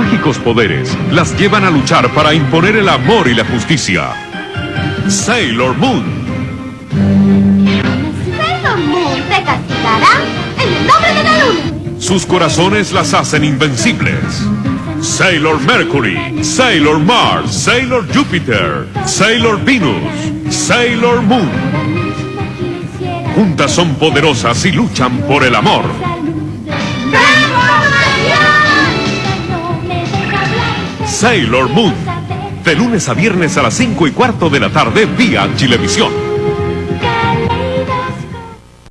mágicos poderes las llevan a luchar para imponer el amor y la justicia. Sailor Moon. Sailor Moon te castigará en el nombre de la luna. Sus corazones las hacen invencibles. Sailor Mercury, Sailor Mars, Sailor Jupiter, Sailor Venus, Sailor Moon. Juntas son poderosas y luchan por el amor. Sailor Moon. De lunes a viernes a las 5 y cuarto de la tarde vía Chilevisión.